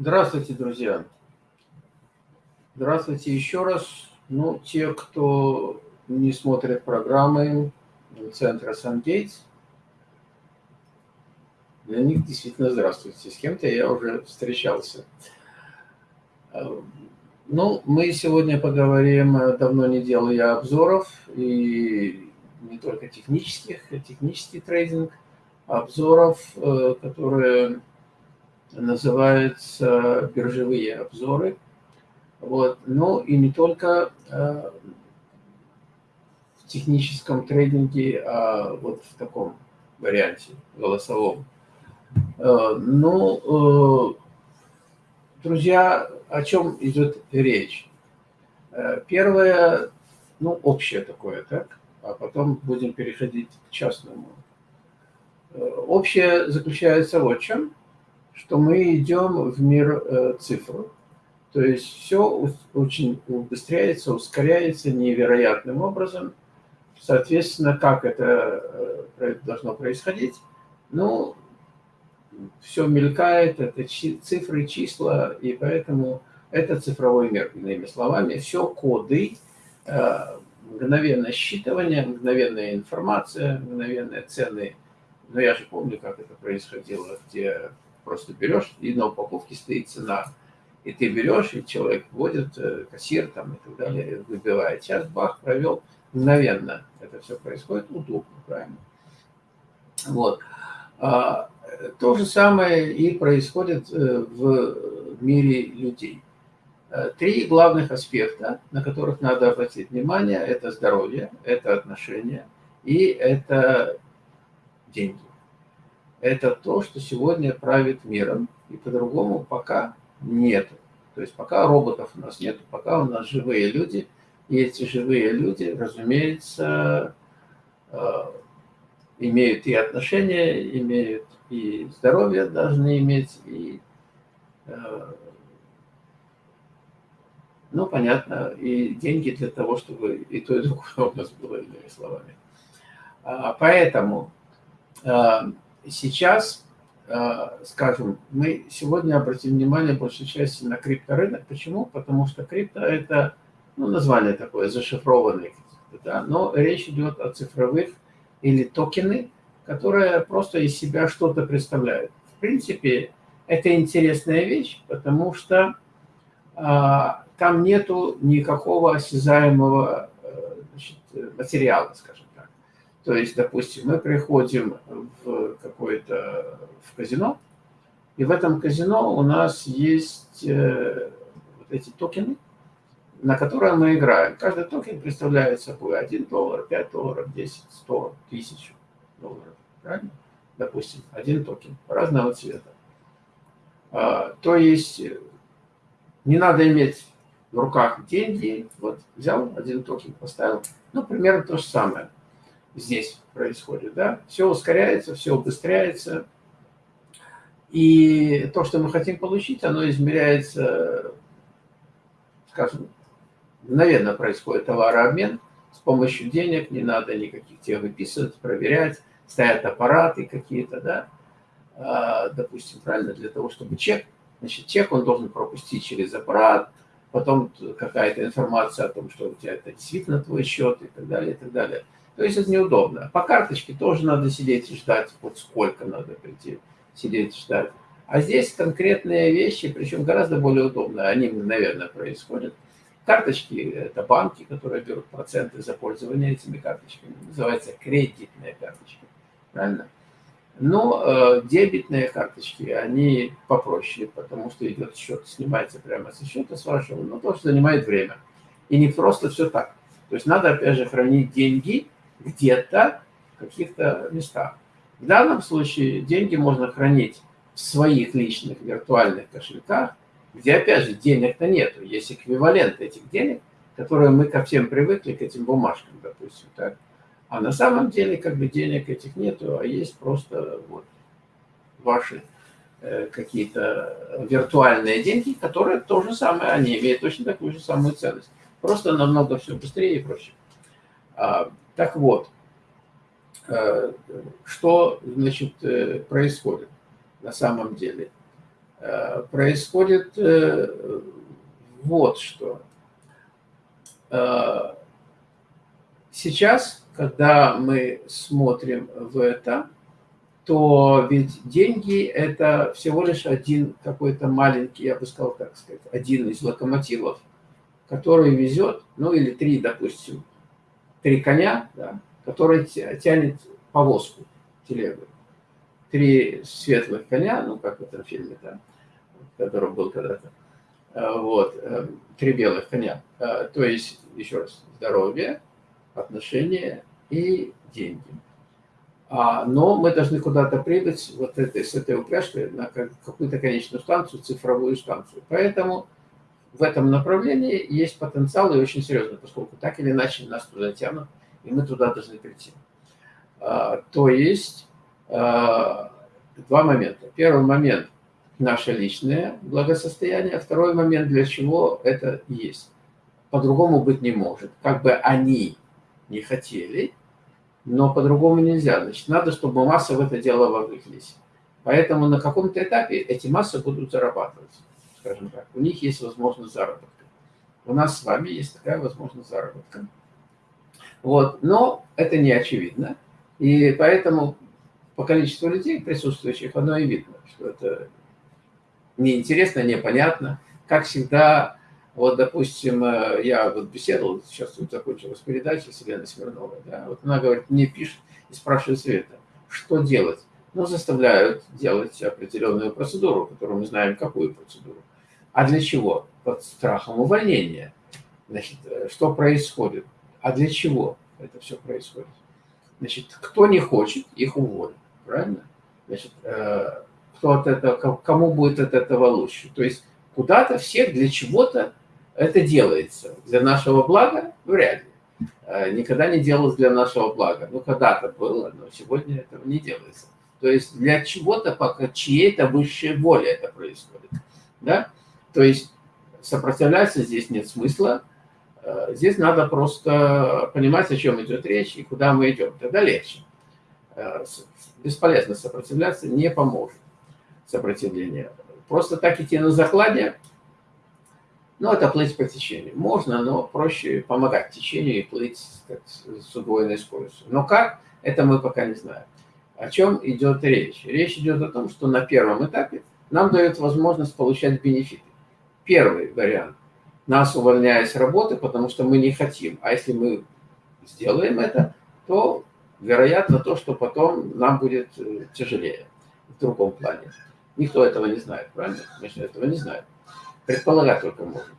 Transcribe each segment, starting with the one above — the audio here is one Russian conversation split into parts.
Здравствуйте, друзья. Здравствуйте еще раз. Ну, те, кто не смотрит программы центра SunGates, для них действительно здравствуйте. С кем-то я уже встречался. Ну, мы сегодня поговорим, давно не делал я обзоров, и не только технических, технический трейдинг, обзоров, э, которые называются биржевые обзоры. Вот. Ну и не только э, в техническом трейдинге, а вот в таком варианте голосовом. Э, ну, друзья, о чем идет речь? Первое, ну, общее такое, так? А потом будем переходить к частному Общее заключается в чем, что мы идем в мир э, цифр. То есть все очень убыстряется, ускоряется невероятным образом. Соответственно, как это э, должно происходить? Ну, все мелькает, это цифры, числа, и поэтому это цифровой мир, иными словами. Все коды, э, мгновенное считывание, мгновенная информация, мгновенные цены – но я же помню, как это происходило, где просто берешь, и на упаковке стоит цена, и ты берешь, и человек вводит, э, кассир там и так далее, выбивает. Сейчас бах, провел, мгновенно это все происходит, удобно, правильно? Вот. А, то же самое и происходит э, в мире людей. Э, три главных аспекта, на которых надо обратить внимание, это здоровье, это отношения и это деньги. Это то, что сегодня правит миром, и по-другому пока нет. То есть пока роботов у нас нет, пока у нас живые люди, и эти живые люди, разумеется, э, имеют и отношения, имеют и здоровье должны иметь, и, э, ну, понятно, и деньги для того, чтобы и то, и другое у нас было, иными словами. А, поэтому Э, сейчас, э, скажем, мы сегодня обратим внимание большей части на крипторынок. Почему? Потому что крипто – это, ну, название такое, зашифрованный, да? но речь идет о цифровых или токены, которые просто из себя что-то представляют. В принципе, это интересная вещь, потому что а, там нету никакого осязаемого значит, материала, скажем то есть, допустим, мы приходим в какое-то в казино, и в этом казино у нас есть э, вот эти токены, на которые мы играем. Каждый токен представляет собой 1 доллар, 5 долларов, 10, 100, 1000 долларов. Правильно? Допустим, один токен разного цвета. А, то есть не надо иметь в руках деньги. Вот взял один токен, поставил. Ну, примерно то же самое здесь происходит. Да? Все ускоряется, все убыстряется. И то, что мы хотим получить, оно измеряется, скажем, мгновенно происходит товарообмен с помощью денег, не надо никаких тех выписывать, проверять, стоят аппараты какие-то, да, а, допустим, правильно, для того, чтобы чек, значит, чек он должен пропустить через аппарат, потом какая-то информация о том, что у тебя это действительно твой счет и так далее, и так далее. То есть это неудобно. По карточке тоже надо сидеть и ждать, вот сколько надо прийти, сидеть и ждать. А здесь конкретные вещи, причем гораздо более удобно, они мгновенно происходят. Карточки – это банки, которые берут проценты за пользование этими карточками. Называется кредитные карточки. Правильно? Но э, дебетные карточки, они попроще, потому что идет счет, снимается прямо со счета с вашего, но тоже занимает время. И не просто все так. То есть надо, опять же, хранить деньги где-то в каких-то местах. В данном случае деньги можно хранить в своих личных виртуальных кошельках, где, опять же, денег-то нету. Есть эквивалент этих денег, которые мы ко всем привыкли, к этим бумажкам, допустим. Так? А на самом деле, как бы, денег этих нету, а есть просто вот ваши э, какие-то виртуальные деньги, которые то же самое, они имеют точно такую же самую ценность. Просто намного все быстрее и проще. А, так вот, э, что значит, э, происходит на самом деле? э, происходит вот что. Сейчас, когда мы смотрим в это, то ведь деньги – это всего лишь один какой-то маленький, я бы сказал так сказать, один из локомотивов, который везет, ну или три, допустим, три коня, да, который тянет повозку, телегу. Три светлых коня, ну как в этом фильме, да, который был когда-то, а, вот, э, три белых коня. А, то есть, еще раз, здоровье, отношения и деньги. А, но мы должны куда-то прибыть вот этой, с этой упряжкой на какую-то конечную станцию, цифровую станцию. Поэтому в этом направлении есть потенциал и очень серьезный, поскольку так или иначе нас туда тянут, и мы туда должны прийти. А, то есть а, два момента. Первый момент – наше личное благосостояние. Второй момент – для чего это есть. По-другому быть не может. Как бы они не хотели, но по-другому нельзя. Значит, надо, чтобы массы в это дело вовлеклись. Поэтому на каком-то этапе эти массы будут зарабатывать, скажем так. У них есть возможность заработка. У нас с вами есть такая возможность заработка. Вот. Но это не очевидно. И поэтому по количеству людей, присутствующих, оно и видно, что это неинтересно, непонятно. Как всегда, вот, допустим, э, я вот беседовал, сейчас тут закончилась передача с Еленой Смирновой, да, вот она говорит, мне пишет и спрашивает Света, что делать? Ну, заставляют делать определенную процедуру, которую мы знаем, какую процедуру. А для чего? Под страхом увольнения. Значит, э, что происходит? А для чего это все происходит? Значит, кто не хочет, их уволят, правильно? Значит, э, кто от этого, кому будет от этого лучше? То есть куда-то всех для чего-то это делается для нашего блага? Вряд ли. Э, никогда не делалось для нашего блага. Ну, когда-то было, но сегодня этого не делается. То есть для чего-то, пока чьей-то высшей воли это происходит. Да? То есть сопротивляться здесь нет смысла. Э, здесь надо просто понимать, о чем идет речь и куда мы идем. Тогда легче. Э, бесполезно сопротивляться, не поможет сопротивление. Просто так идти на закладе ну, это плыть по течению. Можно, но проще помогать течению и плыть как, с удвоенной скоростью. Но как, это мы пока не знаем. О чем идет речь? Речь идет о том, что на первом этапе нам дают возможность получать бенефиты. Первый вариант. Нас увольняют с работы, потому что мы не хотим. А если мы сделаем это, то вероятно то, что потом нам будет э, тяжелее в другом плане. Никто этого не знает, правильно? Же этого не знаем. Предполагать только можем.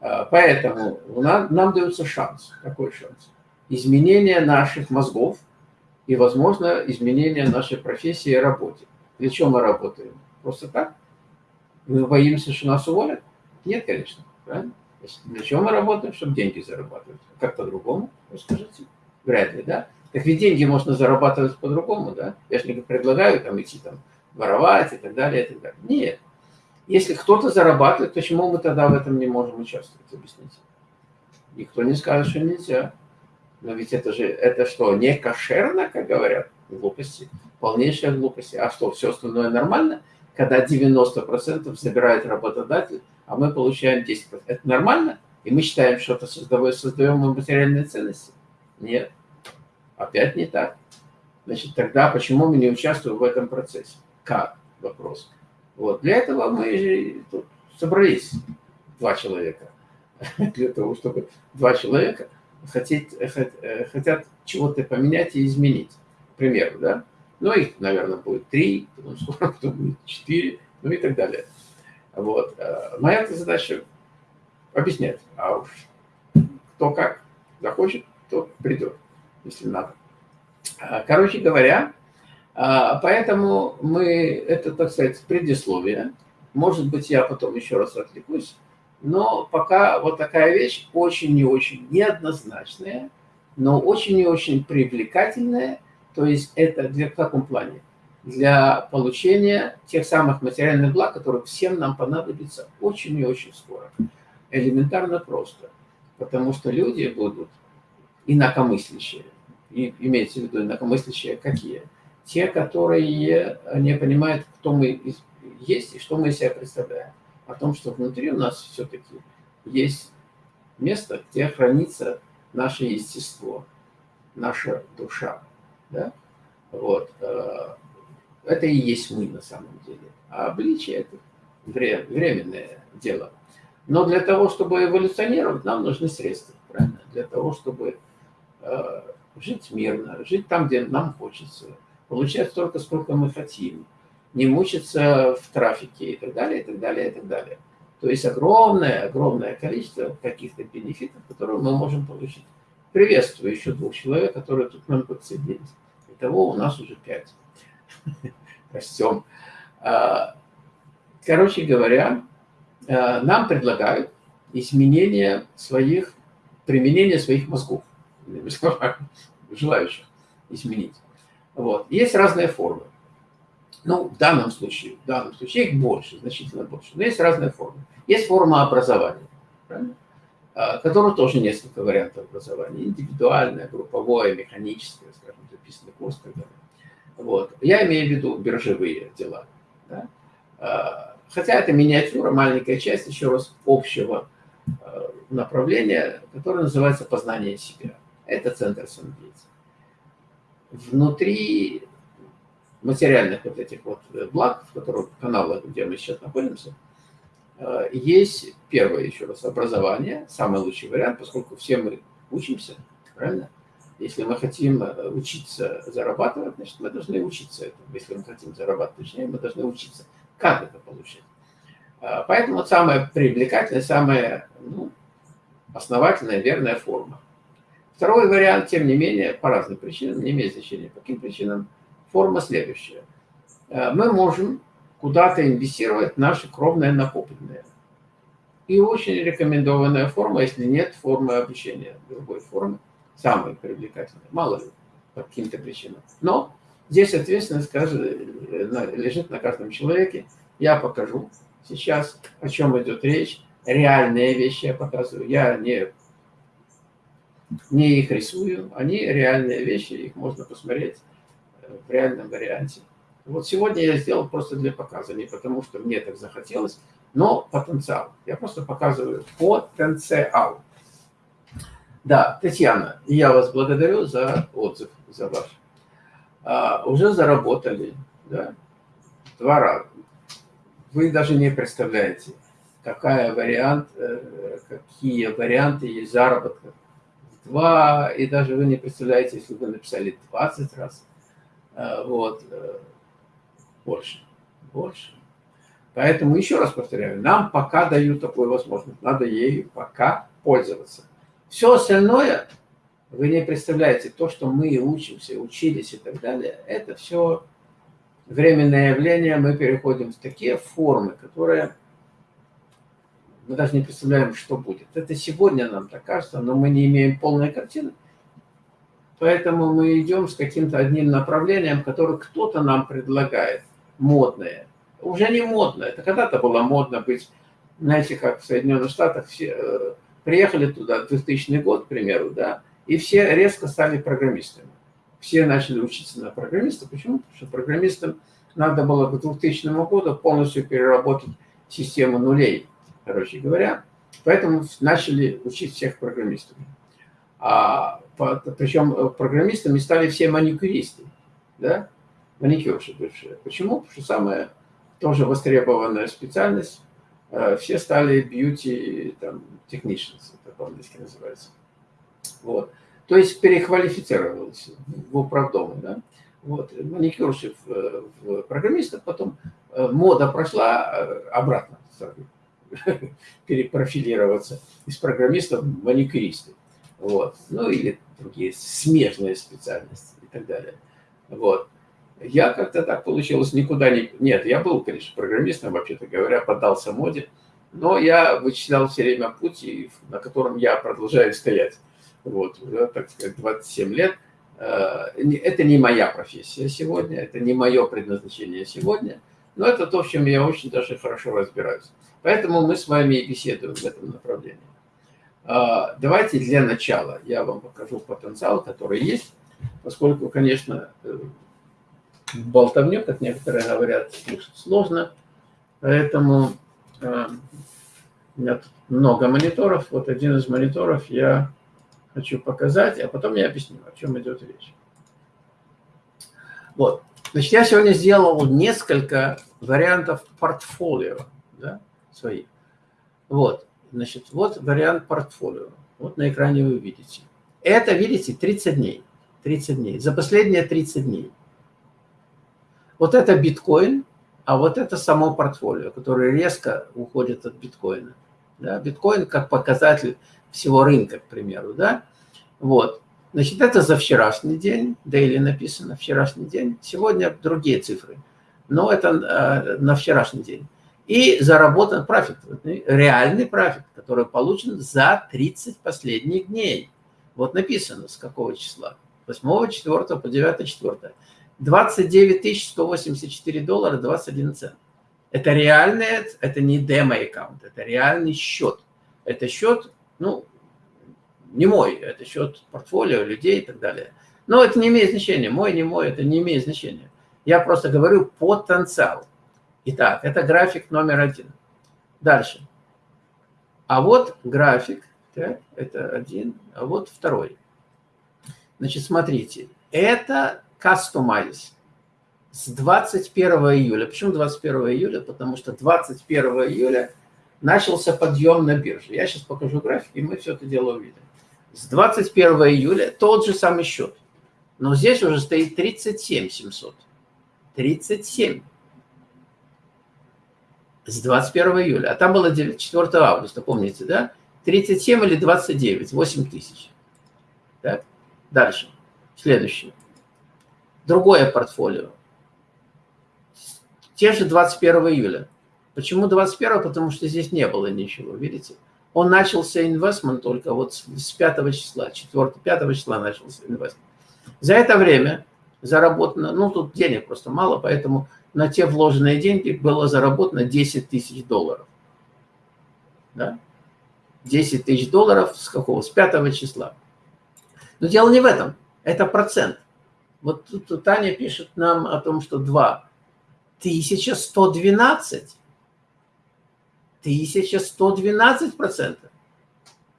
А, поэтому нам, нам дается шанс. Какой шанс? Изменение наших мозгов и, возможно, изменение нашей профессии и работы. Для чего мы работаем? Просто так? Мы боимся, что нас уволят? Нет, конечно. Правильно? Для чего мы работаем? Чтобы деньги зарабатывать. Как по-другому? Вы скажите? Вряд ли, да? Так ведь деньги можно зарабатывать по-другому, да? Я же не предлагаю там идти там воровать и так далее, и так далее. Нет. Если кто-то зарабатывает, почему мы тогда в этом не можем участвовать? Объясните. Никто не скажет, что нельзя. Но ведь это же, это что, не кошерно, как говорят? Глупости. Полнейшая глупость. А что, все остальное нормально? Когда 90% забирает работодатель, а мы получаем 10%. Это нормально? И мы считаем, что это создаем, создаем мы материальные ценности? Нет. Опять не так. Значит, тогда почему мы не участвуем в этом процессе? Как? Вопрос. Вот. Для этого мы тут собрались, два человека, для того, чтобы два человека хотеть, э, хотят чего-то поменять и изменить. К примеру, да? Ну, их, наверное, будет три, потом скоро потом будет четыре, ну и так далее. Вот. Э, моя задача объяснять, а уж кто как захочет, то придет, если надо. А, короче говоря, а, поэтому мы, это, так сказать, предисловие. Может быть, я потом еще раз отвлекусь. Но пока вот такая вещь очень и очень неоднозначная, но очень и очень привлекательная. То есть это в каком плане? Для получения тех самых материальных благ, которые всем нам понадобятся очень и очень скоро. Элементарно просто. Потому что люди будут инакомыслящие. И имеется в виду инакомыслящие какие? те, которые не понимают, кто мы есть и что мы из себя представляем. О том, что внутри у нас все-таки есть место, где хранится наше естество, наша душа. Да? Вот. Это и есть мы на самом деле. А обличие – это временное дело. Но для того, чтобы эволюционировать, нам нужны средства. Правильно? Для того, чтобы э, жить мирно, жить там, где нам хочется, получать столько, сколько мы хотим, не мучиться в трафике и так далее, и так далее, и так далее. То есть огромное, огромное количество каких-то бенефитов, которые мы можем получить. Приветствую еще двух человек, которые тут к нам подсоединились. Итого у нас уже пять. Растем. А, короче говоря, а, нам предлагают изменение своих, применение своих мозгов, желающих изменить. Вот. Есть разные формы. Ну, в данном случае, в данном случае их больше, значительно больше. Но есть разные формы. Есть форма образования? А, которого тоже несколько вариантов образования. Индивидуальное, групповое, механическое, скажем, записанный курс и так далее. Вот. Я имею в виду биржевые дела. Да? А, хотя это миниатюра, маленькая часть, еще раз, общего а, направления, которое называется познание себя. Это центр самодеятельности. Внутри материальных вот этих вот благ, в которых каналах, где мы сейчас находимся, а, есть первое, еще раз, образование, самый лучший вариант, поскольку все мы учимся, правильно? Если мы хотим э, учиться зарабатывать, значит, мы должны учиться этому. Если мы хотим зарабатывать, точнее, мы должны учиться, как это получить. А, поэтому самая привлекательная, самая ну, основательная, верная форма. Второй вариант, тем не менее, по разным причинам, не имеет значения, по каким причинам, форма следующая. А, мы можем куда-то инвестировать наши кровные накопленные. И очень рекомендованная форма, если нет формы обучения, другой формы, самые привлекательные, мало ли, по каким-то причинам. Но здесь ответственность скажет, лежит на каждом человеке. Я покажу сейчас, о чем идет речь. Реальные вещи я показываю. Я не, не их рисую, они реальные вещи, их можно посмотреть в реальном варианте. Вот сегодня я сделал просто для показа, не потому что мне так захотелось, но потенциал. Я просто показываю потенциал. Да, Татьяна, я вас благодарю за отзыв, за ваш. А, уже заработали, да, два раза. Вы даже не представляете, какая вариант, э, какие варианты есть заработка. Два, и даже вы не представляете, если вы написали 20 раз, а, вот, э, больше, больше. Поэтому еще раз повторяю, нам пока дают такую возможность, надо ею пока пользоваться. Все остальное, вы не представляете, то, что мы учимся, учились и так далее, это все временное явление, мы переходим в такие формы, которые мы даже не представляем, что будет. Это сегодня нам так кажется, но мы не имеем полной картины. Поэтому мы идем с каким-то одним направлением, которое кто-то нам предлагает, модное. Уже не модно, это когда-то было модно быть, знаете, как в Соединенных Штатах все э, Приехали туда 2000 год, к примеру, да, и все резко стали программистами. Все начали учиться на программиста. Почему? Потому что программистам надо было к 2000 году полностью переработать систему нулей, короче говоря. Поэтому начали учить всех программистов. А, причем программистами стали все маникюристы, да? маникюрши бывшие. Почему? Потому что самая тоже востребованная специальность Э, все стали beauty там, technicians, это по-английски называется. Вот. То есть переквалифицировался в управдомы. Да? Вот. Маникюрщик в, в программистов, потом э, мода прошла э, обратно, перепрофилироваться из программистов в маникюристы. Вот. Ну или другие смежные специальности и так далее. Вот. Я как-то так получилось, никуда не... Нет, я был, конечно, программистом, вообще-то говоря, поддался моде, но я вычислял все время путь, на котором я продолжаю стоять. Вот, так сказать, 27 лет. Э, это не моя профессия сегодня, это не мое предназначение сегодня, но это то, в чем я очень даже хорошо разбираюсь. Поэтому мы с вами и беседуем в этом направлении. Э, давайте для начала я вам покажу потенциал, который есть, поскольку, конечно, э, болтовню, как некоторые говорят, слушать сложно. Поэтому э, у меня тут много мониторов. Вот один из мониторов я хочу показать, а потом я объясню, о чем идет речь. Вот. Значит, я сегодня сделал несколько вариантов портфолио да, своих. Вот. Значит, вот вариант портфолио. Вот на экране вы видите. Это, видите, 30 дней. 30 дней. За последние 30 дней. Вот это биткоин, а вот это само портфолио, которое резко уходит от биткоина. Да? Биткоин как показатель всего рынка, к примеру. Да? Вот. Значит, это за вчерашний день, daily написано, вчерашний день. Сегодня другие цифры, но это э, на вчерашний день. И заработан профит, реальный профит, который получен за 30 последних дней. Вот написано, с какого числа. 8, 4 по 9, 4. 29 184 доллара 21 цент. Это реальный, это не демо-аккаунт, это реальный счет. Это счет, ну, не мой, это счет портфолио людей и так далее. Но это не имеет значения, мой, не мой, это не имеет значения. Я просто говорю потенциал. Итак, это график номер один. Дальше. А вот график, так, это один, а вот второй. Значит, смотрите, это customize с 21 июля. Почему 21 июля? Потому что 21 июля начался подъем на бирже. Я сейчас покажу график, и мы все это дело увидим с 21 июля тот же самый счет. Но здесь уже стоит 37 700. 37. С 21 июля. А там было 4 августа, помните, да? 37 или 29, 8 тысяч. Так? Дальше. Следующее. Другое портфолио. Те же 21 июля. Почему 21? Потому что здесь не было ничего, видите? Он начался инвестмент только вот с 5 числа, 4 5 числа начался инвестмент. За это время заработано, ну тут денег просто мало, поэтому на те вложенные деньги было заработано 10 тысяч долларов. Да? 10 тысяч долларов с какого? С 5 числа. Но дело не в этом, это процент. Вот тут Таня пишет нам о том, что 2. 1112 1112 процентов.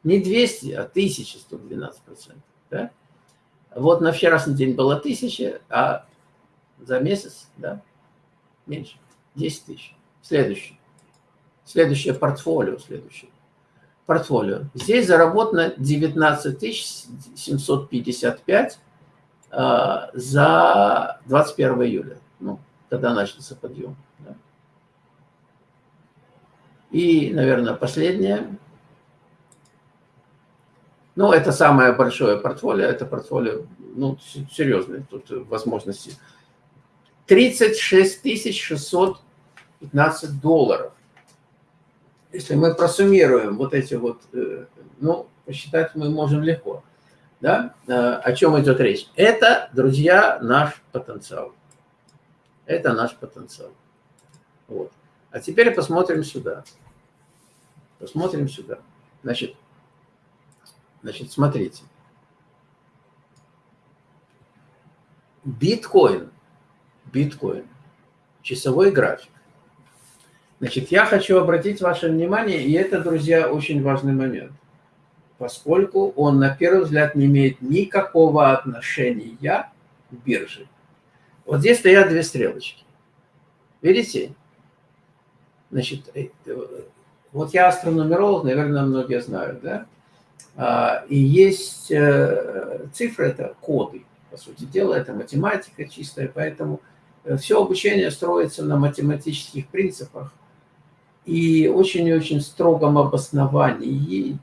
Не 200, а 1112 процентов. Да? Вот на вчерашний день было 1000, а за месяц, да, меньше, 10 тысяч. Следующий. Следующее портфолио, следующее. Портфолио. Здесь заработано 19 755 э, за 21 июля, ну, когда начался подъем. Да. И, наверное, последнее. Ну, это самое большое портфолио. Это портфолио, ну, серьезное, тут возможности. 36 615 долларов. Если мы просуммируем вот эти вот, э, ну, посчитать мы можем легко. Да? Э, о чем идет речь? Это, друзья, наш потенциал. Это наш потенциал. Вот. А теперь посмотрим сюда. Посмотрим сюда. Значит, значит, смотрите. Биткоин. Биткоин. Часовой график. Значит, я хочу обратить ваше внимание, и это, друзья, очень важный момент, поскольку он, на первый взгляд, не имеет никакого отношения к бирже. Вот здесь стоят две стрелочки. Видите? Значит, э, вот я астронумеролог, наверное, многие знают, да? А, и есть э, цифры, это коды, по сути дела, это математика чистая, поэтому э, все обучение строится на математических принципах и очень и очень строгом обосновании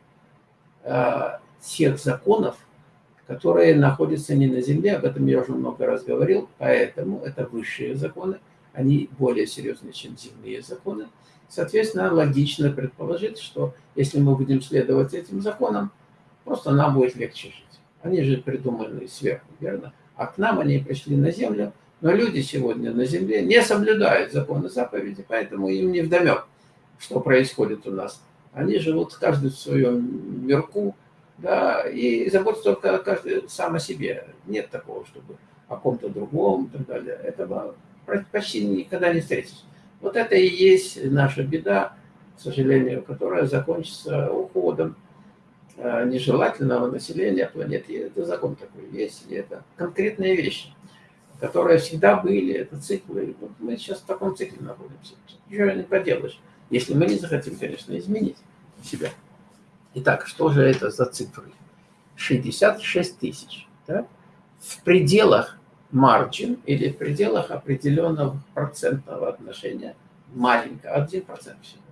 тех законов, которые находятся не на Земле, об этом я уже много раз говорил, поэтому это высшие законы, они более серьезные, чем земные законы. Соответственно, логично предположить, что если мы будем следовать этим законам, просто нам будет легче жить. Они же придуманы сверху, верно? А к нам они пришли на землю, но люди сегодня на земле не соблюдают законы заповеди, поэтому им не вдомек, что происходит у нас. Они живут каждый в своем мирку, да, и заботятся только каждый сам о себе. Нет такого, чтобы о ком-то другом и так далее. Этого почти никогда не встретишь. Вот это и есть наша беда, к сожалению, которая закончится уходом э, нежелательного населения планеты. Это закон такой есть, и это конкретные вещи, которые всегда были, это циклы. Вот мы сейчас в таком цикле находимся. Ничего не поделаешь, если мы не захотим, конечно, изменить себя. Итак, что же это за цифры? 66 тысяч. Да? В пределах margin или в пределах определенного процентного отношения маленького, 1% всего.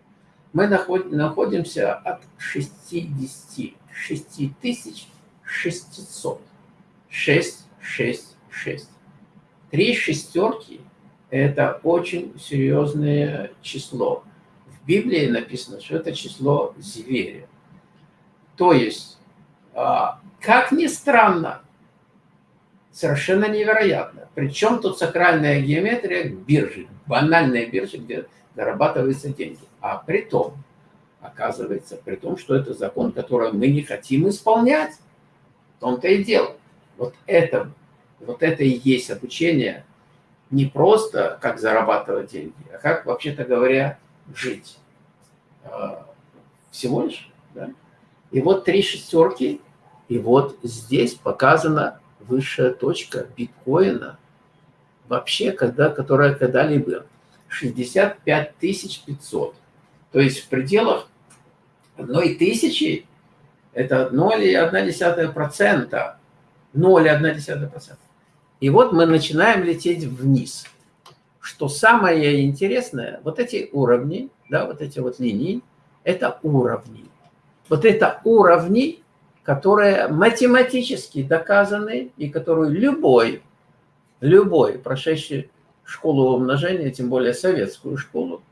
Мы находимся от 66 тысяч 600. 6, 6, 6. Три шестерки – это очень серьезное число. В Библии написано, что это число зверя. То есть, а, как ни странно, совершенно невероятно. Причем тут сакральная геометрия биржи, банальная биржа, где зарабатываются деньги. А при том, оказывается, при том, что это закон, который мы не хотим исполнять. В том-то и дело. Вот это, вот это и есть обучение не просто как зарабатывать деньги, а как, вообще-то говоря, жить. А, всего лишь. Да? И вот три шестерки, и вот здесь показана высшая точка биткоина, вообще, когда, которая когда-либо 65 500. То есть в пределах одной тысячи это 0,1%. 0,1%. И вот мы начинаем лететь вниз. Что самое интересное, вот эти уровни, да, вот эти вот линии, это уровни. Вот это уровни, которые математически доказаны и которую любой, любой, прошедший школу умножения, тем более советскую школу,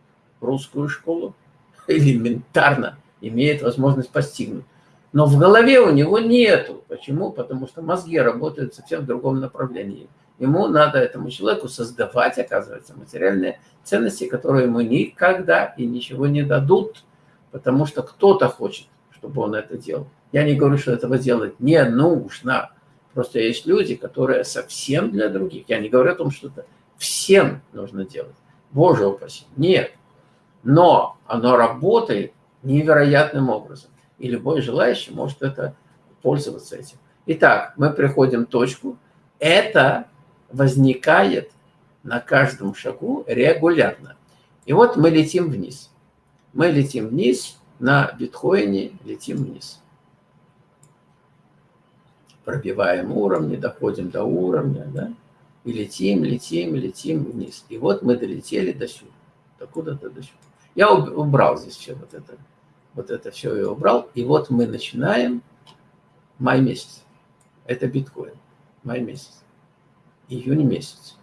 русскую школу, элементарно имеет возможность постигнуть. Но в голове у него нету. Почему? Потому что мозги работают совсем в другом направлении. Ему надо этому человеку создавать, оказывается, материальные ценности, которые ему никогда и ничего не дадут, потому что кто-то хочет, чтобы он это делал. Я не говорю, что этого делать не нужно. Просто есть люди, которые совсем для других. Я не говорю о том, что это всем нужно делать. Боже упаси. Нет. Но оно работает невероятным образом. И любой желающий может это пользоваться этим. Итак, мы приходим в точку. Это возникает на каждом шагу регулярно. И вот мы летим вниз. Мы летим вниз на биткоине, летим вниз пробиваем уровни, доходим до уровня, да, и летим, летим, летим вниз. И вот мы долетели до сюда, до куда-то до сюда. Я убрал здесь все вот это, вот это все я убрал. И вот мы начинаем май месяц. Это биткоин. Май месяц. Июнь месяц.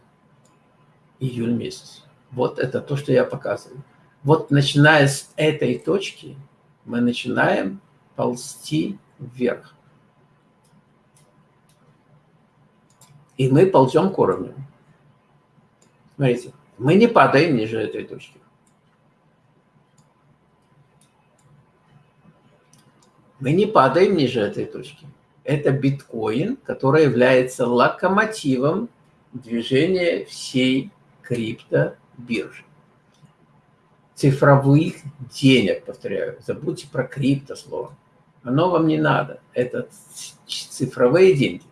Июль месяц. Вот это то, что я показываю. Вот начиная с этой точки мы начинаем ползти вверх. и мы ползем к уровню. Смотрите, мы не падаем ниже этой точки. Мы не падаем ниже этой точки. Это биткоин, который является локомотивом движения всей криптобиржи. Цифровых денег, повторяю. Забудьте про крипто слово. Оно вам не надо. Это цифровые деньги.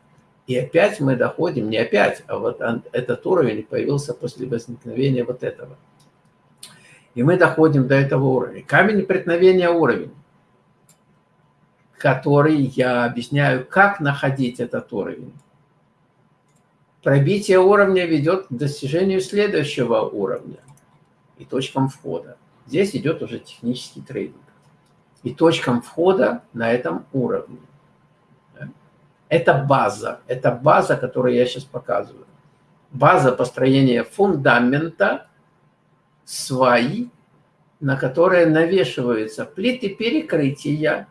И опять мы доходим, не опять, а вот этот уровень появился после возникновения вот этого. И мы доходим до этого уровня. Камень преткновения уровень, который я объясняю, как находить этот уровень. Пробитие уровня ведет к достижению следующего уровня и точкам входа. Здесь идет уже технический трейдинг. И точкам входа на этом уровне. Это база. Это база, которую я сейчас показываю. База построения фундамента сваи, на которые навешиваются плиты перекрытия.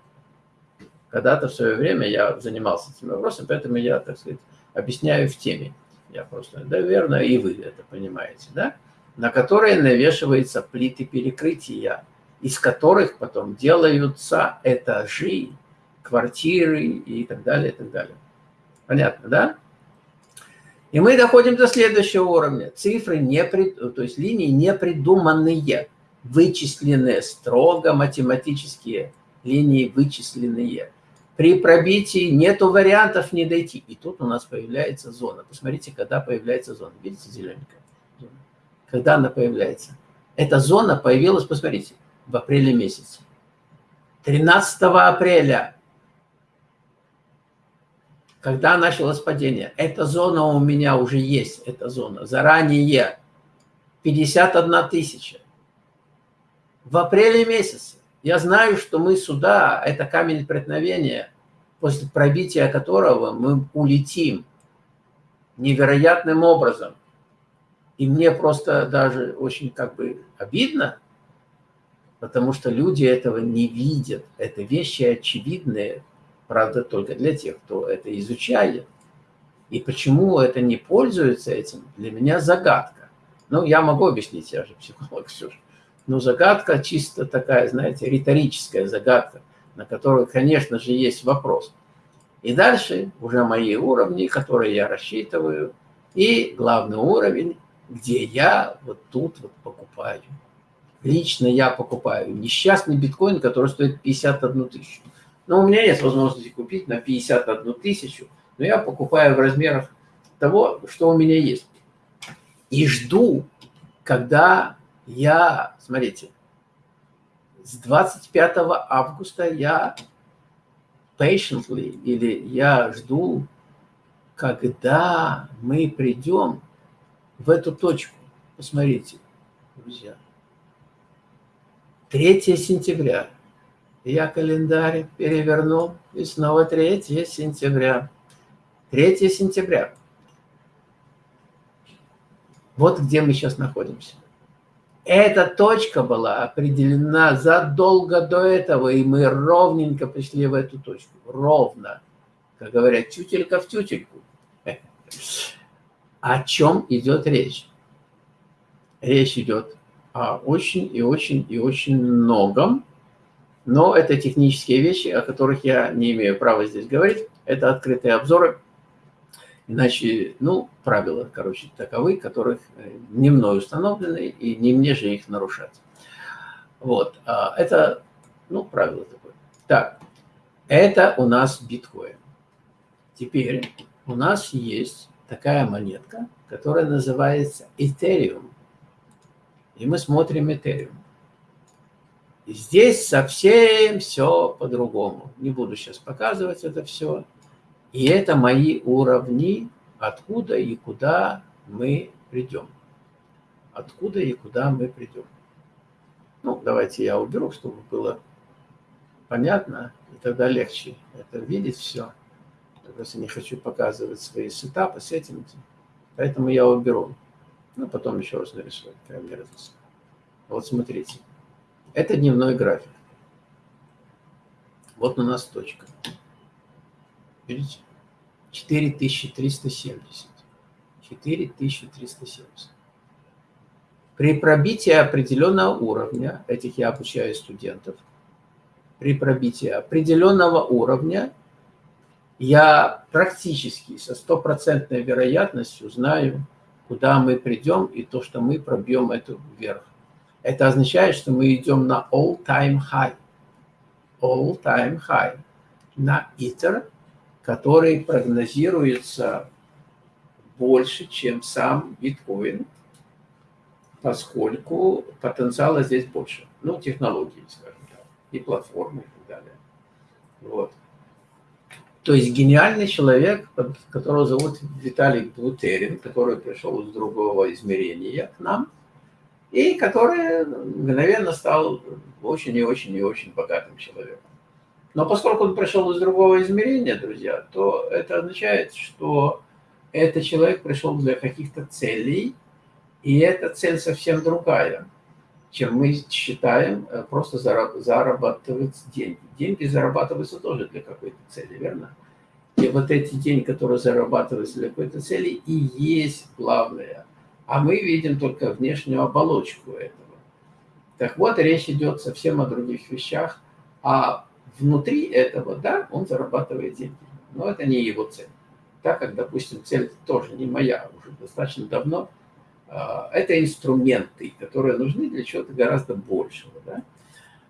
Когда-то в свое время я занимался этим вопросом, поэтому я, так сказать, объясняю в теме. Я просто, да, верно, и вы это понимаете, да? На которые навешиваются плиты перекрытия, из которых потом делаются этажи, квартиры и так далее, и так далее. Понятно, да? И мы доходим до следующего уровня. Цифры, не прид... то есть линии не придуманные, вычисленные, строго математические линии вычисленные. При пробитии нету вариантов не дойти. И тут у нас появляется зона. Посмотрите, когда появляется зона. Видите зелененькая? Когда она появляется? Эта зона появилась, посмотрите, в апреле месяце. 13 апреля когда началось падение. Эта зона у меня уже есть, эта зона, заранее. 51 тысяча. В апреле месяце. Я знаю, что мы сюда, это камень преткновения, после пробития которого мы улетим невероятным образом. И мне просто даже очень как бы обидно, потому что люди этого не видят. Это вещи очевидные, Правда, только для тех, кто это изучает. И почему это не пользуется этим, для меня загадка. Ну, я могу объяснить, я же психолог, все же. Но загадка чисто такая, знаете, риторическая загадка, на которую, конечно же, есть вопрос. И дальше уже мои уровни, которые я рассчитываю, и главный уровень, где я вот тут вот покупаю. Лично я покупаю несчастный биткоин, который стоит 51 тысячу. Но у меня есть возможности купить на 51 тысячу, но я покупаю в размерах того, что у меня есть. И жду, когда я, смотрите, с 25 августа я patiently, или я жду, когда мы придем в эту точку. Посмотрите, друзья. 3 сентября я календарь перевернул, и снова 3 сентября. 3 сентября. Вот где мы сейчас находимся. Эта точка была определена задолго до этого, и мы ровненько пришли в эту точку. Ровно. Как говорят, тютелька в тютельку. О чем идет речь? Речь идет о очень и очень и очень многом, но это технические вещи, о которых я не имею права здесь говорить. Это открытые обзоры. Иначе, ну, правила, короче, таковы, которых э, не мной установлены, и не мне же их нарушать. Вот. А это, ну, правило такое. Так, это у нас биткоин. Теперь у нас есть такая монетка, которая называется Ethereum. И мы смотрим Ethereum. Здесь совсем все по-другому. Не буду сейчас показывать это все. И это мои уровни, откуда и куда мы придем. Откуда и куда мы придем. Ну, давайте я уберу, чтобы было понятно, и тогда легче это видеть все. Я просто не хочу показывать свои сетапы с этим. Поэтому я уберу. Ну, потом еще раз нарисую. Вот смотрите. Это дневной график. Вот у нас точка. Видите? 4370. 4370. При пробитии определенного уровня, этих я обучаю студентов, при пробитии определенного уровня я практически со стопроцентной вероятностью знаю, куда мы придем и то, что мы пробьем эту вверх. Это означает, что мы идем на all-time high. All-time high. На Ether, который прогнозируется больше, чем сам биткоин, поскольку потенциала здесь больше. Ну, технологии, скажем так, и платформы, и так далее. Вот. То есть гениальный человек, которого зовут Виталий Бутерин, который пришел из другого измерения к нам – и который мгновенно стал очень и очень и очень богатым человеком. Но поскольку он пришел из другого измерения, друзья, то это означает, что этот человек пришел для каких-то целей, и эта цель совсем другая, чем мы считаем э, просто зарабатывать деньги. Деньги зарабатываются тоже для какой-то цели, верно? И вот эти деньги, которые зарабатываются для какой-то цели, и есть главное – а мы видим только внешнюю оболочку этого. Так вот, речь идет совсем о других вещах, а внутри этого, да, он зарабатывает деньги, но это не его цель. так как, допустим, цель тоже не моя, уже достаточно давно, а, это инструменты, которые нужны для чего-то гораздо большего. Да?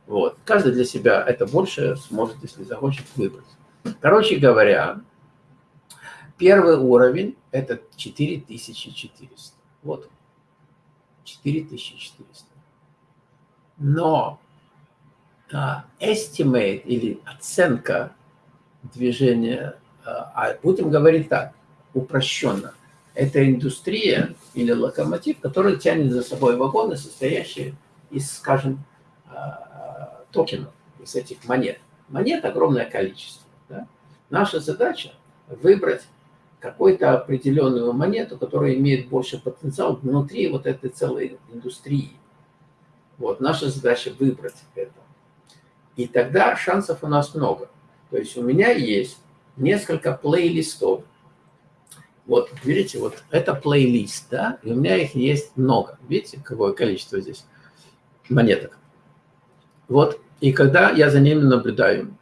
Вот. Каждый для себя это больше сможет, если захочет, выбрать. Короче говоря, первый уровень – это 4400. Вот 4400. Но estimate или оценка движения, uh, а будем говорить так, упрощенно, это индустрия или локомотив, который тянет за собой вагоны, состоящие из, скажем, uh, токенов, из этих монет. Монет огромное количество. Да? Наша задача выбрать какую-то определенную монету, которая имеет больше потенциал внутри вот этой целой индустрии. Вот, наша задача выбрать это. И тогда шансов у нас много. То есть у меня есть несколько плейлистов. Вот, видите, вот это плейлист, да, и у меня их есть много. Видите, какое количество здесь монеток. Вот, и когда я за ними наблюдаю,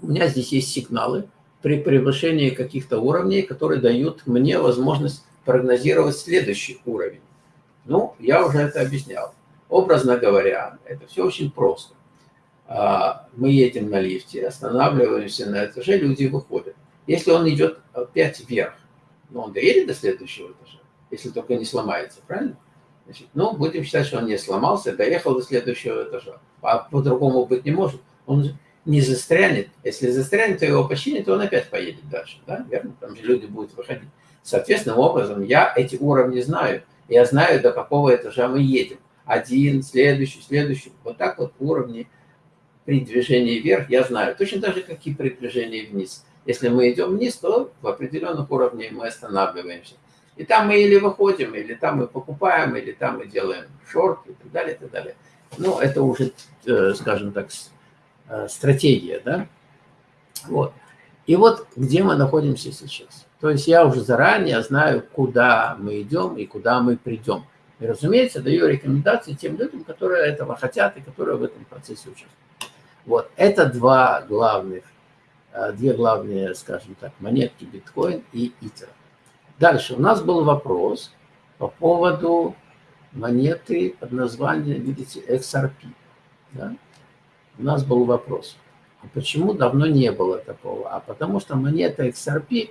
у меня здесь есть сигналы при превышении каких-то уровней, которые дают мне возможность прогнозировать следующий уровень. Ну, я уже это объяснял. Образно говоря, это все очень просто. А, мы едем на лифте, останавливаемся на этаже, люди выходят. Если он идет опять вверх, ну, он доедет до следующего этажа, если только не сломается, правильно? Значит, ну, будем считать, что он не сломался, доехал до следующего этажа. А по-другому быть не может. Он не застрянет. Если застрянет, то его починит, то он опять поедет дальше. Да? Верно? Там же люди будут выходить. Соответственным образом я эти уровни знаю. Я знаю, до какого этажа мы едем. Один, следующий, следующий. Вот так вот уровни при движении вверх я знаю. Точно так же, как и при движении вниз. Если мы идем вниз, то в определенных уровнях мы останавливаемся. И там мы или выходим, или там мы покупаем, или там мы делаем шорт и так далее, и так далее. Ну, это уже, э, скажем так, Э, стратегия, да? Вот. И вот где мы находимся сейчас. То есть я уже заранее знаю, куда мы идем и куда мы придем. И, разумеется, даю рекомендации тем людям, которые этого хотят и которые в этом процессе участвуют. Вот, это два главных, э, две главные, скажем так, монетки биткоин и итер. Дальше у нас был вопрос по поводу монеты под названием, видите, XRP. Да? у нас был вопрос, а почему давно не было такого? А потому что монета XRP,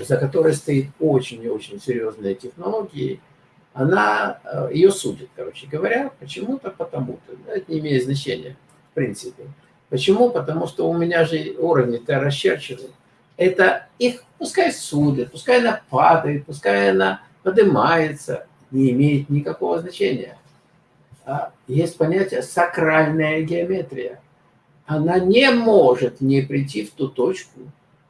за которой стоит очень и очень серьезные технологии, она, э, ее судит, короче говоря, почему-то, потому-то. Это не имеет значения, принципе. Почему? Потому что у меня же уровни-то расчерчены. Это их пускай судят, пускай она падает, пускай она поднимается, не имеет никакого значения. А есть понятие сакральная геометрия. Она не может не прийти в ту точку,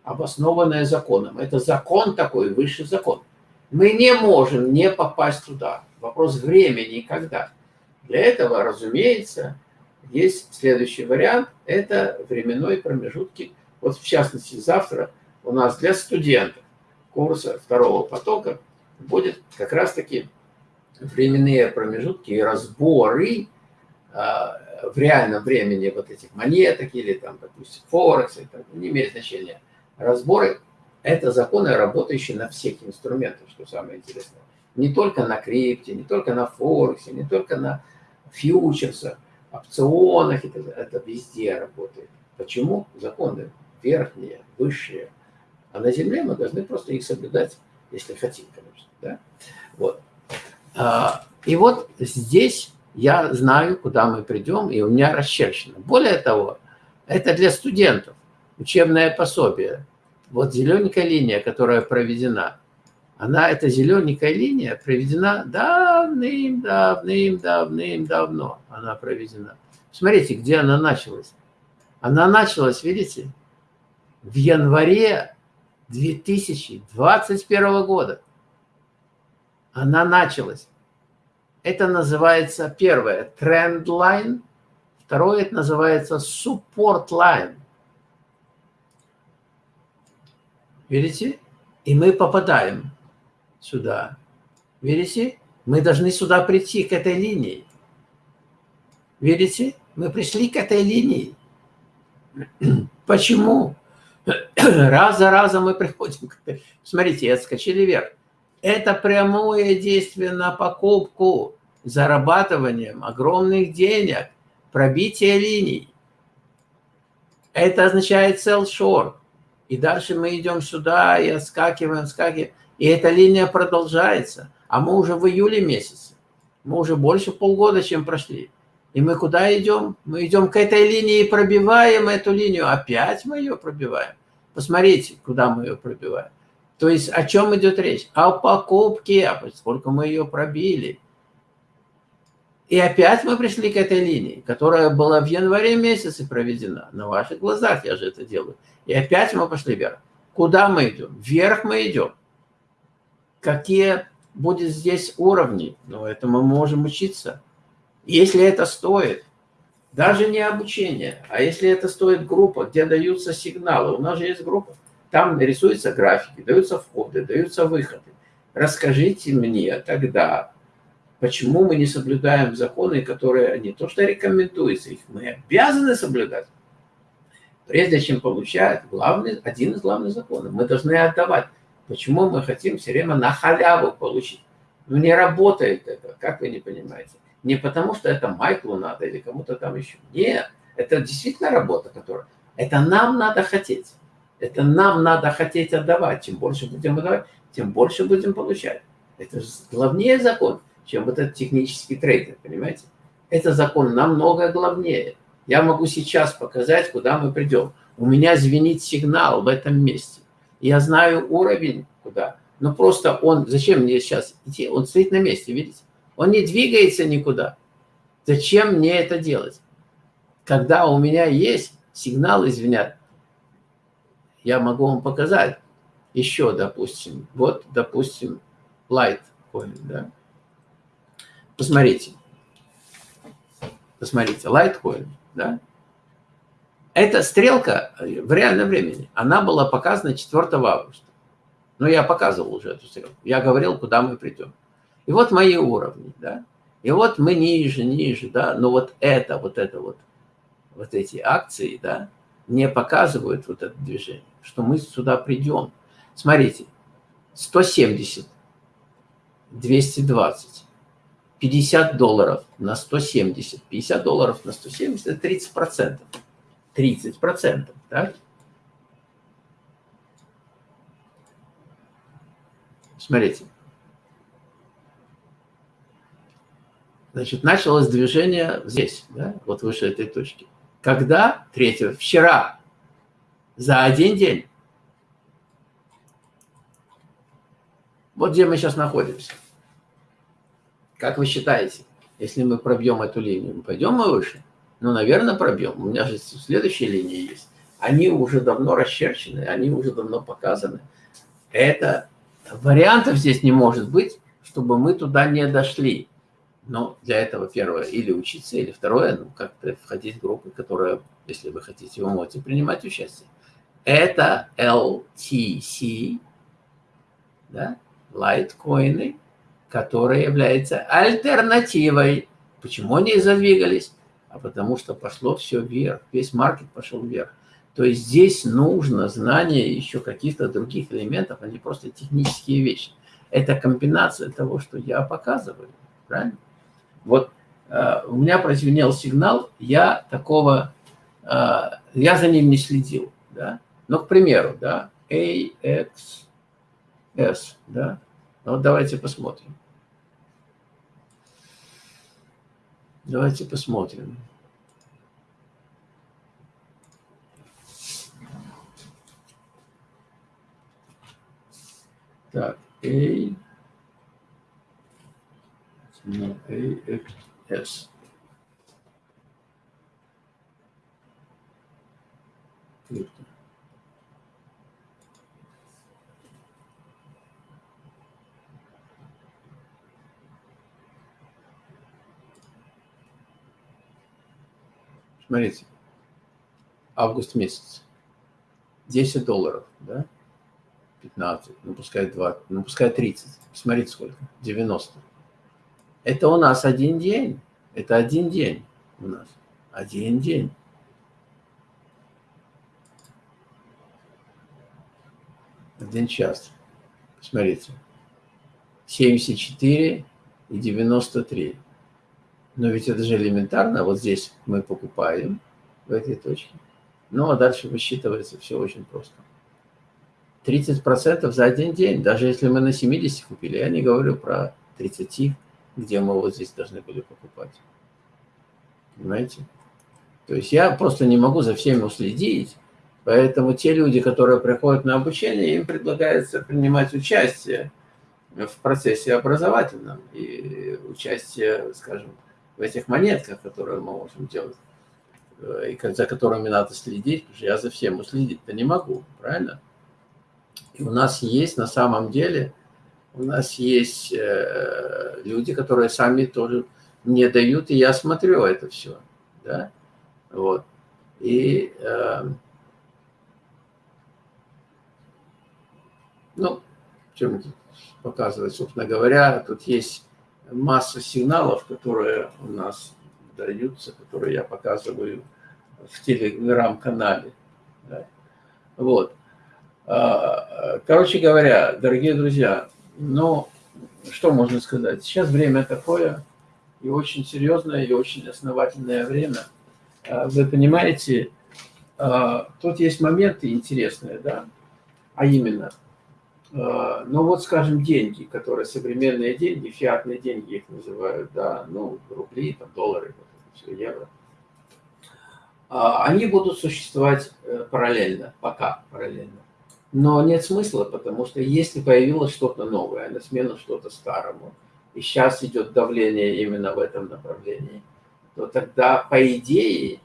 обоснованная законом. Это закон такой, высший закон. Мы не можем не попасть туда. Вопрос времени когда. Для этого, разумеется, есть следующий вариант. Это временной промежутки. Вот в частности, завтра у нас для студентов курса второго потока будет как раз-таки временные промежутки и разборы а, в реальном времени вот этих монеток или там, допустим, Форекс, это не имеет значения. Разборы – это законы, работающие на всех инструментах, что самое интересное. Не только на крипте, не только на Форексе, не только на фьючерсах, опционах, это, это везде работает. Почему? Законы верхние, высшие. А на Земле мы должны просто их соблюдать, если хотим, конечно. Да? Вот. А, и вот здесь я знаю, куда мы придем, и у меня расчерчено. Более того, это для студентов учебное пособие. Вот зелененькая линия, которая проведена, она, эта зелененькая линия проведена давным-давным-давным-давно. Она проведена. Смотрите, где она началась. Она началась, видите, в январе 2021 года она началась. Это называется первое – тренд line, второе – это называется line. Видите? И мы попадаем сюда. Видите? Мы должны сюда прийти, к этой линии. Видите? Мы пришли к этой линии. Почему? Раз за разом мы приходим. Смотрите, отскочили вверх. Это прямое действие на покупку, зарабатыванием огромных денег, пробитие линий. Это означает sell short. И дальше мы идем сюда и отскакиваем, отскакиваем. И эта линия продолжается. А мы уже в июле месяце. Мы уже больше полгода, чем прошли. И мы куда идем? Мы идем к этой линии и пробиваем эту линию. Опять мы ее пробиваем. Посмотрите, куда мы ее пробиваем. То есть о чем идет речь? О покупке, а поскольку мы ее пробили. И опять мы пришли к этой линии, которая была в январе месяце проведена. На ваших глазах я же это делаю. И опять мы пошли вверх. Куда мы идем? Вверх мы идем. Какие будут здесь уровни? Ну, это мы можем учиться. Если это стоит, даже не обучение, а если это стоит группа, где даются сигналы, у нас же есть группа, там рисуются графики, даются входы, даются выходы. Расскажите мне тогда, почему мы не соблюдаем законы, которые не то что рекомендуются, их мы обязаны соблюдать. Прежде чем получать главный, один из главных законов, мы должны отдавать. Почему мы хотим все время на халяву получить? Ну не работает это, как вы не понимаете. Не потому, что это Майклу надо или кому-то там еще. Нет, это действительно работа, которая... Это нам надо хотеть. Это нам надо хотеть отдавать. Чем больше будем отдавать, тем больше будем получать. Это главнее закон, чем вот этот технический трейдер, понимаете? Это закон намного главнее. Я могу сейчас показать, куда мы придем. У меня звенит сигнал в этом месте. Я знаю уровень, куда. Но просто он, зачем мне сейчас идти? Он стоит на месте, видите? Он не двигается никуда. Зачем мне это делать? Когда у меня есть сигналы звенят, я могу вам показать еще, допустим, вот, допустим, Litecoin, да. Посмотрите. Посмотрите, Litecoin, да. Эта стрелка в реальном времени, она была показана 4 августа. Но я показывал уже эту стрелку. Я говорил, куда мы придем. И вот мои уровни, да. И вот мы ниже, ниже, да. Но вот это, вот это вот, вот эти акции, да, не показывают вот это движение, что мы сюда придем. Смотрите, 170, 220, 50 долларов на 170, 50 долларов на 170 – это 30 процентов. 30 процентов, так? Смотрите. Значит, началось движение здесь, да, вот выше этой точки. Когда? Третьего. Вчера. За один день. Вот где мы сейчас находимся. Как вы считаете, если мы пробьем эту линию, мы пойдем мы выше? Ну, наверное, пробьем. У меня же следующие линии есть. Они уже давно расчерчены, они уже давно показаны. Это вариантов здесь не может быть, чтобы мы туда не дошли. Но для этого первое, или учиться, или второе, ну, как-то входить в группы, которые, если вы хотите, вы можете принимать участие. Это LTC, да, лайткоины, которые являются альтернативой. Почему они задвигались? А потому что пошло все вверх, весь маркет пошел вверх. То есть здесь нужно знание еще каких-то других элементов, а не просто технические вещи. Это комбинация того, что я показываю, правильно? Вот э, у меня прозвенел сигнал, я такого, э, я за ним не следил, да. Но, к примеру, да, AXS, да, ну, вот давайте посмотрим. Давайте посмотрим. Так, A на AXS. Смотрите, август месяц, 10 долларов, да, 15, ну пускай 20, ну пускай 30, смотрите сколько, 90. Это у нас один день. Это один день у нас. Один день. один час. Смотрите. 74 и 93. Но ведь это же элементарно. Вот здесь мы покупаем в этой точке. Ну, а дальше высчитывается все очень просто. 30% за один день, даже если мы на 70 купили. Я не говорю про 30, где мы вот здесь должны были покупать. Понимаете? То есть я просто не могу за всеми уследить, поэтому те люди, которые приходят на обучение, им предлагается принимать участие в процессе образовательном и участие, скажем, в этих монетках, которые мы можем делать, э, и за которыми надо следить, потому что я за всем уследить-то не могу, правильно? И у нас есть на самом деле, у нас есть э, люди, которые сами тоже мне дают, и я смотрю это все, да, вот. И, э, ну, чем показывать, собственно говоря, тут есть масса сигналов, которые у нас даются, которые я показываю в телеграм-канале. Да. Вот. А, короче говоря, дорогие друзья, ну, что можно сказать? Сейчас время такое, и очень серьезное, и очень основательное время. А, вы понимаете, а, тут есть моменты интересные, да, а именно, ну вот, скажем, деньги, которые современные деньги, фиатные деньги их называют, да, ну, рубли, там, доллары, все, евро, они будут существовать э, параллельно, пока параллельно. Но нет смысла, потому что если появилось что-то новое, на смену что-то старому, и сейчас идет давление именно в этом направлении, то тогда, по идее,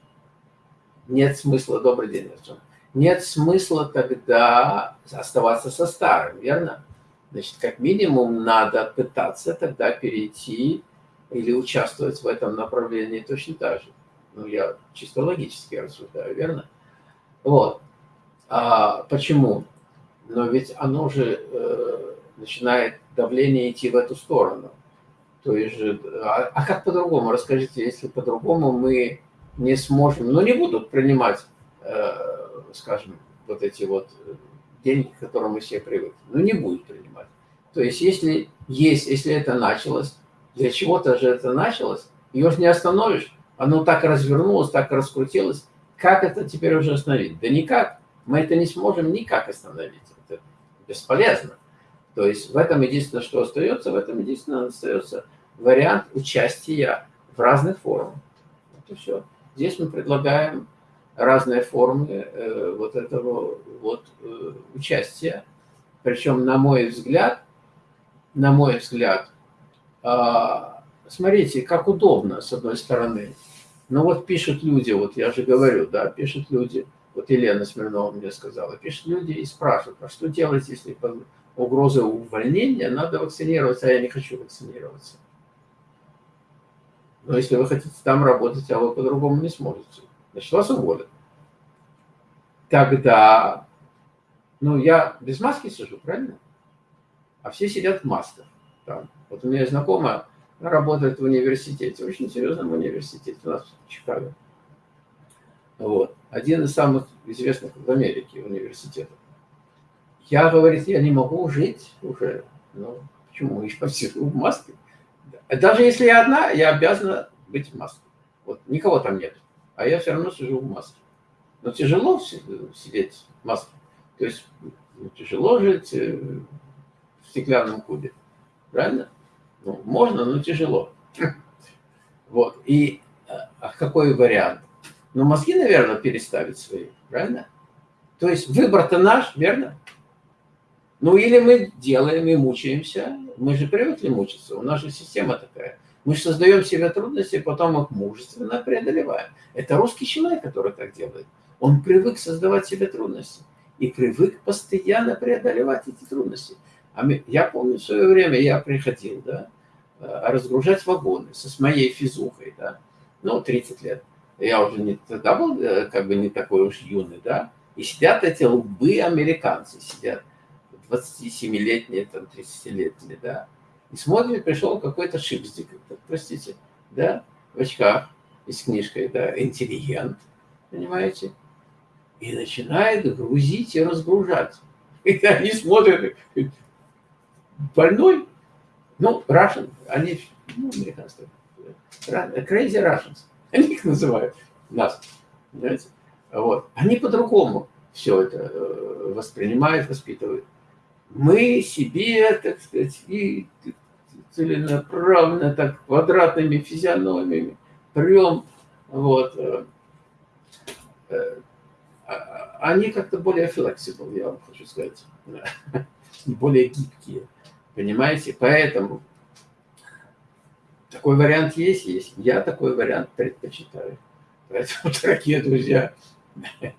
нет смысла, добрый день, Артем, нет смысла тогда оставаться со старым, верно? Значит, как минимум надо пытаться тогда перейти или участвовать в этом направлении точно так же. Ну, я чисто логически рассуждаю, верно? Вот. А почему? но ведь оно же э, начинает давление идти в эту сторону. То есть же, а, а как по-другому? Расскажите, если по-другому мы не сможем, ну не будут принимать, э, скажем, вот эти вот деньги, к которым мы все привыкли, ну не будет принимать. То есть если есть, если это началось, для чего-то же это началось, ее же не остановишь, оно так развернулось, так раскрутилось, как это теперь уже остановить? Да никак, мы это не сможем никак остановить бесполезно. То есть в этом единственное, что остается, в этом единственное остается вариант участия в разных формах. И все. Здесь мы предлагаем разные формы э, вот этого вот э, участия. Причем, на мой взгляд, на мой взгляд, э, смотрите, как удобно, с одной стороны. Но вот пишут люди, вот я же говорю, да, пишут люди – вот Елена Смирнова мне сказала, пишут люди и спрашивают, а что делать, если под угрозой увольнения надо вакцинироваться, а я не хочу вакцинироваться. Но если вы хотите там работать, а вы по-другому не сможете, значит, вас уволят. Тогда, ну, я без маски сижу, правильно? А все сидят в масках. Там. Вот у меня знакомая, работает в университете, очень серьезном университете у нас в Чикаго. Вот. Один из самых известных в Америке университетов. Я, говорит, я не могу жить уже. Ну, почему? Я сижу в маске. Даже если я одна, я обязана быть в маске. Вот никого там нет. А я все равно сижу в маске. Но тяжело сидеть в маске. То есть ну, тяжело жить э, в стеклянном кубе. Правильно? Ну, можно, но тяжело. Вот. И а какой вариант? Но мозги, наверное, переставить свои, правильно? То есть выбор-то наш, верно? Ну или мы делаем и мучаемся. Мы же привыкли мучиться, у нас же система такая. Мы создаем себе трудности, потом их мужественно преодолеваем. Это русский человек, который так делает. Он привык создавать себе трудности. И привык постоянно преодолевать эти трудности. А я помню в свое время, я приходил, да, э, разгружать вагоны со с моей физухой, да, ну, 30 лет я уже не, тогда был э, как бы не такой уж юный, да, и сидят эти лбы американцы, сидят 27-летние, там, 30-летние, да, и смотрит, пришел какой-то шипздик, простите, да, в очках и с книжкой, да, интеллигент, понимаете, и начинает грузить и разгружать. И они смотрят, больной, ну, Russian, они, ну, американцы, crazy Russians, они их называют, нас, понимаете? Вот. Они по-другому все это э, воспринимают, воспитывают. Мы себе, так сказать, и целенаправленно, так квадратными физиономиями прем, вот, э, э, а, они как-то более flexible, я вам хочу сказать, более гибкие, понимаете? Поэтому такой вариант есть, есть. Я такой вариант предпочитаю. Поэтому, дорогие друзья,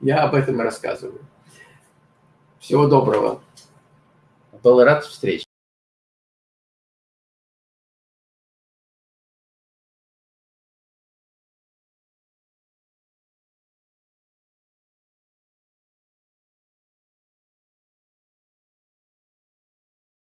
я об этом рассказываю. Всего доброго. Был рад встрече.